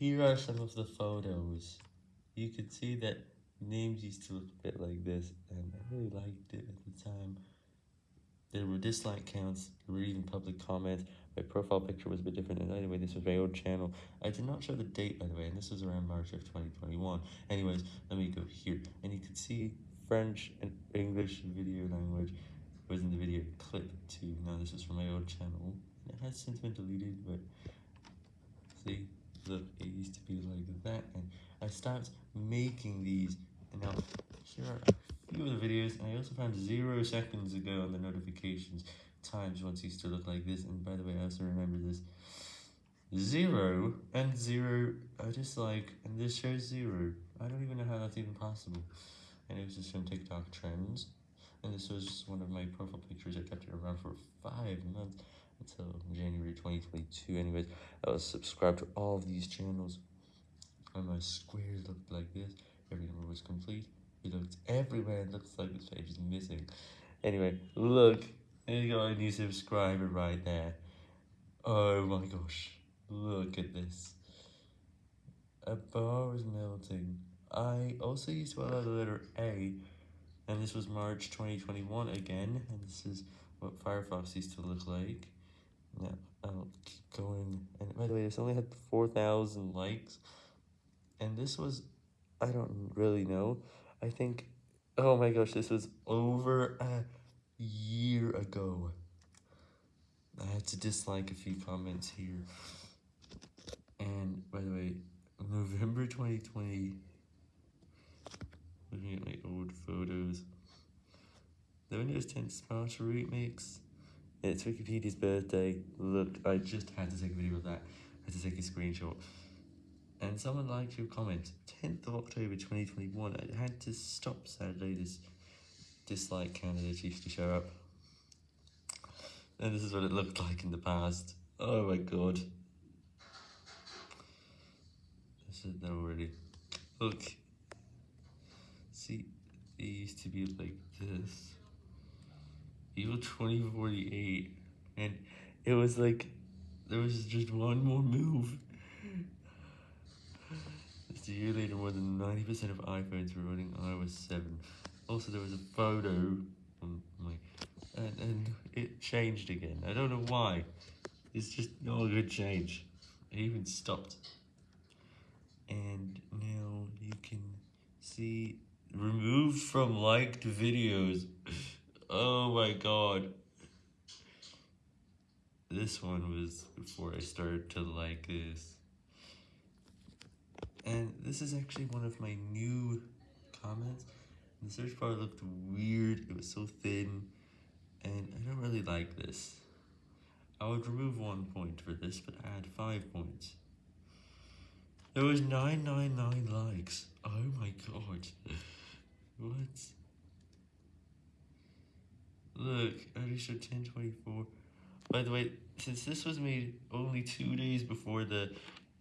here are some of the photos. You can see that names used to look a bit like this, and I really liked it at the time. There were dislike counts, there were even public comments, my profile picture was a bit different, and anyway, this was my old channel. I did not show the date, by the way, and this was around March of 2021. Anyways, let me go here, and you can see French and English video language was in the video clip too. Now, this is from my old channel. It has since been deleted, but like that, and I started making these, and now here are a few of the videos, and I also found zero seconds ago on the notifications times once used to look like this, and by the way, I also remember this, zero and zero, I just like, and this shows zero, I don't even know how that's even possible, and it was just from TikTok trends, and this was one of my profile pictures, I kept it around for five months, until January 2022, anyways, I was subscribed to all of these channels, and my squares looked like this, every number was complete, it looked everywhere, it looks like this page is missing, anyway, look, you got a new subscriber right there. Oh my gosh, look at this. A bar is melting. I also used to allow the letter A, and this was March 2021 again, and this is what Firefox used to look like. Now, I'll keep going. And by the way, this only had 4,000 likes, and this was, I don't really know. I think, oh my gosh, this was over a year ago. I had to dislike a few comments here. And by the way, November 2020, looking at my old photos, the Windows 10 sponsor remix. It's Wikipedia's birthday. Look, I just had to take a video of that. I had to take a screenshot. And someone liked your comment. 10th of October 2021. I had to stop sadly this dislike candidates used to show up. And this is what it looked like in the past. Oh my god. This is that already. Look. See, it used to be like this. Evil 2048. And it was like, there was just one more move. Just a year later, more than 90% of iPhones were running iOS 7. Also, there was a photo um, on my, and, and it changed again. I don't know why. It's just not a good change. It even stopped. And now you can see removed from liked videos. Oh my god. This one was before I started to like this. And this is actually one of my new comments. The search bar looked weird, it was so thin, and I don't really like this. I would remove one point for this, but add five points. There was 999 likes. Oh my god. What? Look, I showed 1024. By the way, since this was made only two days before the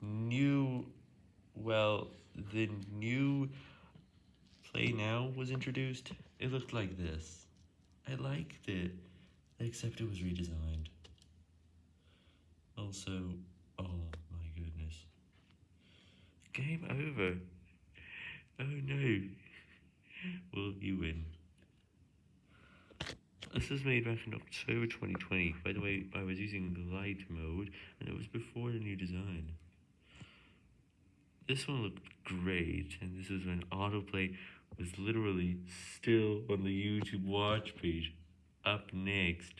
new, well, the new Play Now was introduced, it looked like this. I liked it, except it was redesigned. Also, oh my goodness. Game over. Oh no. Will you win. This was made back in October 2020. By the way, I was using light mode, and it was before the new design. This one looked great, and this is when autoplay was literally still on the YouTube watch page. Up next,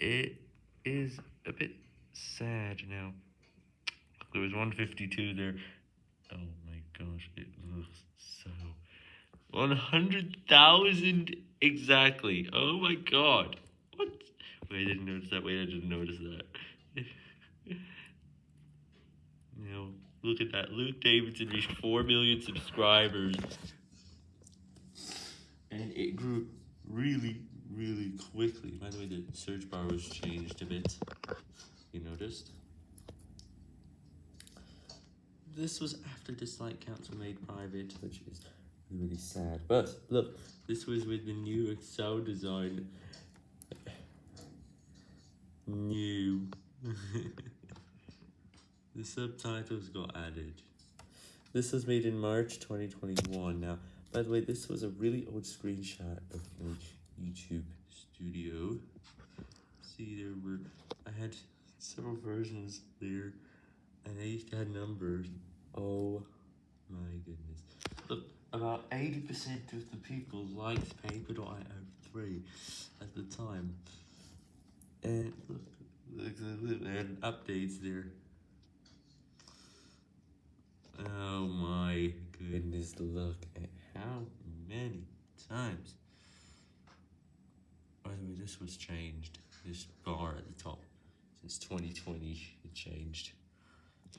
it is a bit sad now. There was 152 there. Oh my gosh, it looks so 100,000 exactly. Oh my god. What? Wait, I didn't notice that. Wait, I didn't notice that. now, look at that. Luke Davidson reached 4 million subscribers. And it grew really, really quickly. By the way, the search bar was changed a bit. You noticed? This was after dislike counts were made private, which is really sad. But look, this was with the new Excel design. New. The subtitles got added. This was made in March 2021. Now, by the way, this was a really old screenshot of my YouTube studio. See, there were, I had several versions there, and they each had numbers. Oh my goodness. Look, about 80% of the people liked Paper.io3 at the time. And look, look, look, and updates there. Oh my goodness, look at how many times. By the way, this was changed. This bar at the top. Since 2020, it changed.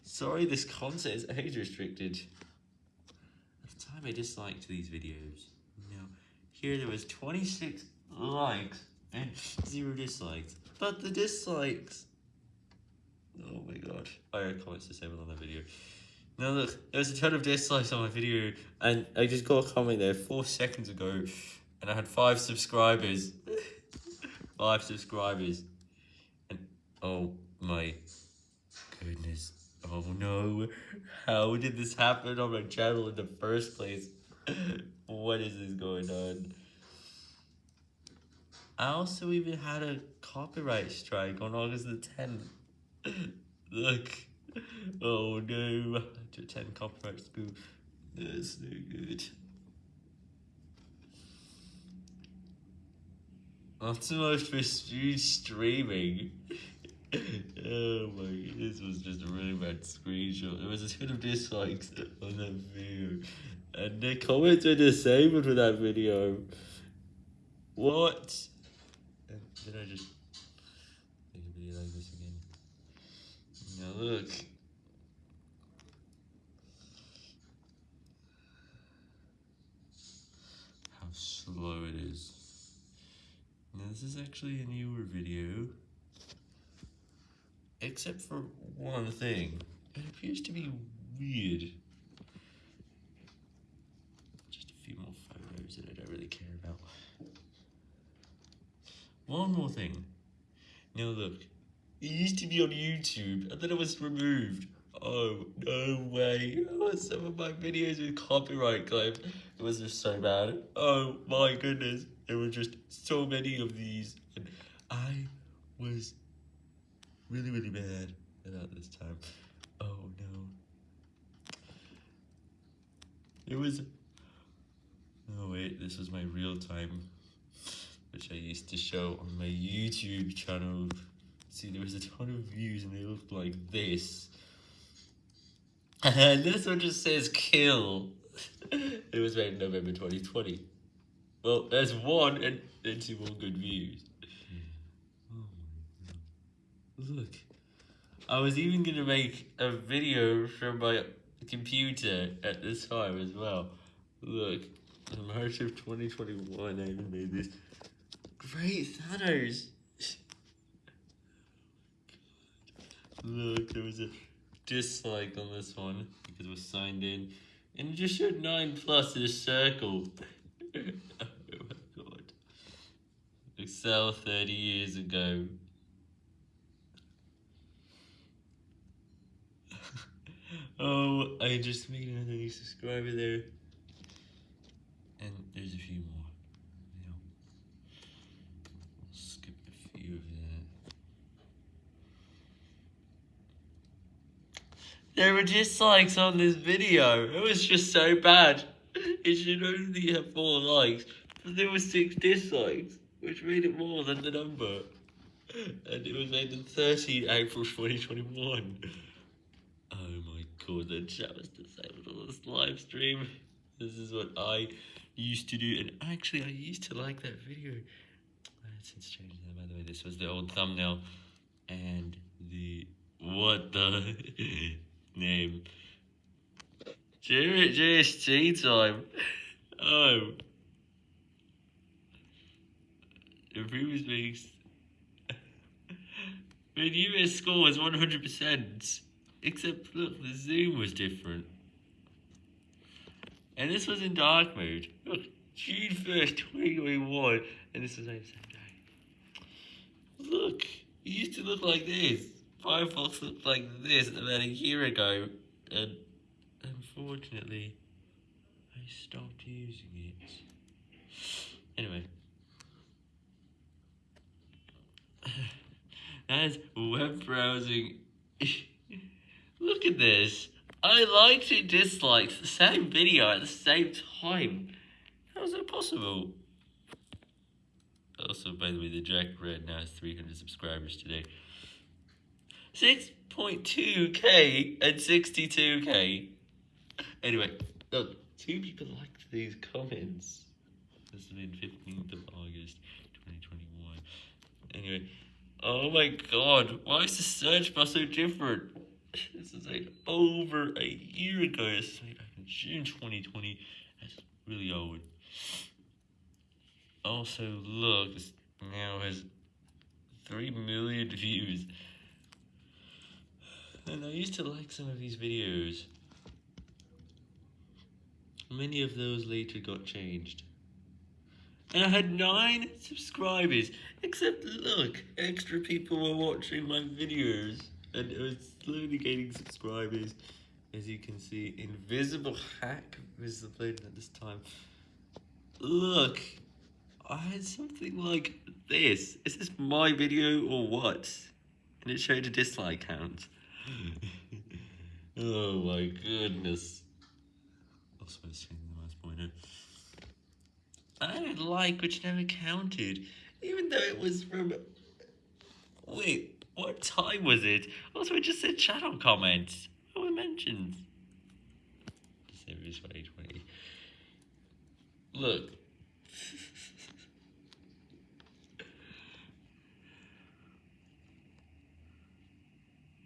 Sorry, this content is age restricted. At the time, I disliked these videos. Now, here there was 26 likes and zero dislikes. But the dislikes... Oh my god. I had comments disabled on that video. Now look, there was a ton of dislikes on my video, and I just got a comment there four seconds ago, and I had five subscribers. five subscribers. And oh my goodness. Oh no. How did this happen on my channel in the first place? what is this going on? I also even had a copyright strike on August the 10th. Look. Oh no, to attend copyright school. That's no good. Optimus for streaming. oh my, this was just a really bad screenshot. There was a ton of dislikes on that video. And the comments were disabled for that video. What? did I just make a video like this again? Look. How slow it is. Now this is actually a newer video. Except for one thing. It appears to be weird. Just a few more photos that I don't really care about. One more thing. Now look, it used to be on YouTube, and then it was removed. Oh, no way. Oh, some of my videos with copyright claim. It was just so bad. Oh my goodness. There were just so many of these. And I was really, really bad about this time. Oh no. It was... Oh wait, this was my real time which I used to show on my YouTube channel. See, there was a ton of views and they looked like this. And this one just says kill. it was made in November 2020. Well, there's one and, and two more good views. Oh Look. I was even going to make a video from my computer at this time as well. Look, in March of 2021, I even made this. Great Thanos! Look, there was a dislike on this one because it was signed in. And it just showed 9 plus in a circle. oh my god. Excel 30 years ago. oh, I just made another new subscriber there. And there's a few more. There were dislikes on this video. It was just so bad. It should only have four likes, but there were six dislikes, which made it more than the number. And it was made on 13 April 2021. Oh my god, the chat was disabled on this live stream. This is what I used to do, and actually I used to like that video. Since changed that, by the way. This was the old thumbnail, and the what the name. Jared JSG time. Um, oh. The previous week's. The US score was 100%. Except, look, the zoom was different. And this was in dark mode. Look, June 1st, 2021. And this was the same day. Look, it used to look like this. Firefox looked like this about a year ago, and unfortunately, I stopped using it. Anyway. As web browsing. Look at this. I liked and disliked the same video at the same time. How is that possible? Also, by the way, the Jack Red now has 300 subscribers today. 6.2k and 62k. Anyway, look, two people liked these comments. This has been 15th of August, 2021. Anyway, oh my god, why is the search bar so different? This is like over a year ago. It's like in June 2020. That's really old. Also, look, this now has 3 million views. And I used to like some of these videos. Many of those later got changed. And I had 9 subscribers. Except look, extra people were watching my videos. And it was slowly gaining subscribers. As you can see, Invisible Hack was the player at this time. Look, I had something like this. Is this my video or what? And it showed a dislike count. Oh my goodness. Also, I changing the mouse pointer. I didn't like which never counted, even though it was from. Wait, what time was it? Also, it just said channel comments. What were mentions? December 2020. Look.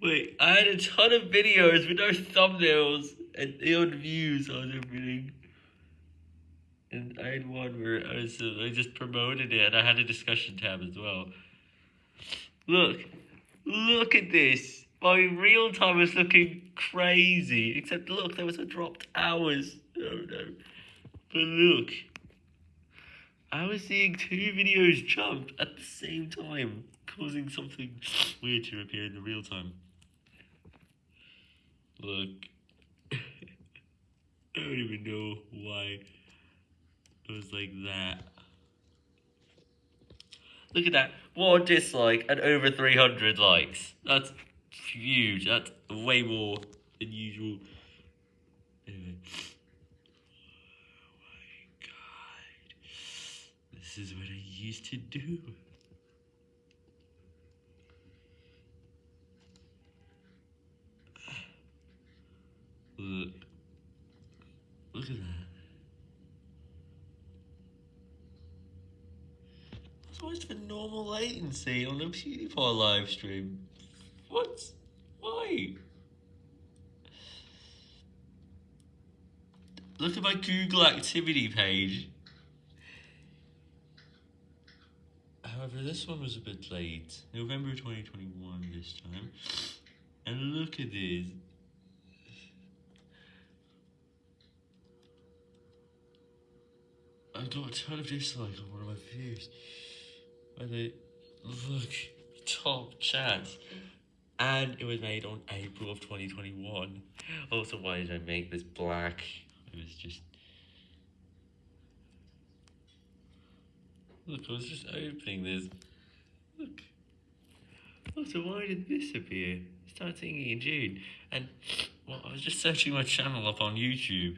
Wait, I had a ton of videos with no thumbnails and ill views on everything. And I had one where I was uh, I just promoted it and I had a discussion tab as well. Look, look at this. My real time is looking crazy. Except look, there was a dropped hours. Oh no. But look. I was seeing two videos jump at the same time, causing something weird to appear in the real time. Look. I don't even know why it was like that. Look at that. One dislike and over 300 likes. That's huge. That's way more than usual. Anyway. Oh my god. This is what I used to do. Look. Look at that. That's always for normal latency on a PewDiePie live stream. What? Why? Look at my Google activity page. However, this one was a bit late. November 2021 this time. And look at this. I got a ton of dislikes on one of my videos. Where they look top chance. And it was made on April of 2021. Also, why did I make this black? It was just. Look, I was just opening this. Look. Also, why did this appear? I started singing in June. And, well, I was just searching my channel up on YouTube.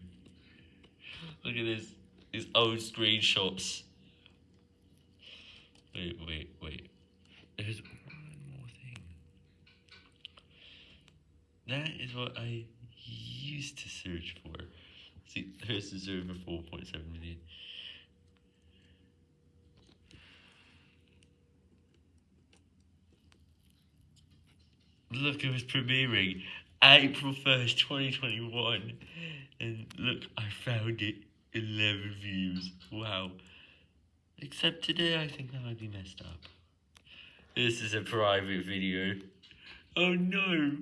Look at this these old screenshots. Wait, wait, wait. There's one more thing. That is what I used to search for. See, there's the server 4.7 million. Look, it was premiering April 1st, 2021. And look, I found it. 11 views. Wow. Except today, I think that might be messed up. This is a private video. Oh no!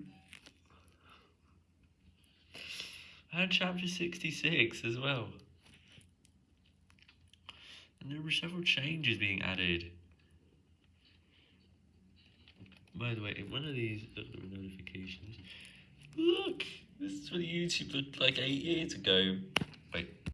And chapter 66 as well. And there were several changes being added. By the way, in one of these uh, notifications, look, this is what YouTube looked like eight years ago.